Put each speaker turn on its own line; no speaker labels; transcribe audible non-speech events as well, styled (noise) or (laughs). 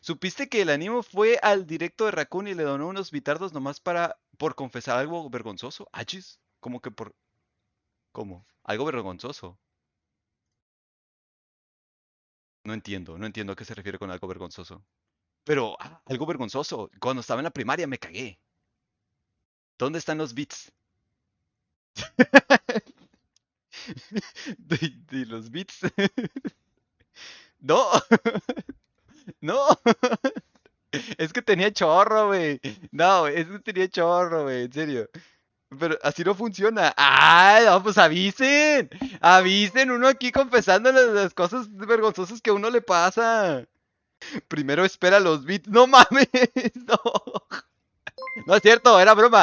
¿Supiste que el animo fue al directo de Raccoon y le donó unos bitardos nomás para por confesar algo vergonzoso? ¿Achis? Como que por ¿Cómo? Algo vergonzoso. No entiendo, no entiendo a qué se refiere con algo vergonzoso. Pero ah, algo vergonzoso. Cuando estaba en la primaria me cagué. ¿Dónde están los beats? (laughs) de, de los beats. (laughs) no. (laughs) no. (laughs) es que tenía chorro, güey. No, es que tenía chorro, güey. En serio. Pero así no funciona. ¡Ay! No, pues avisen. Avisen uno aquí confesando las cosas vergonzosas que a uno le pasa. Primero espera los beats. No mames. (laughs) No. No es cierto, era broma.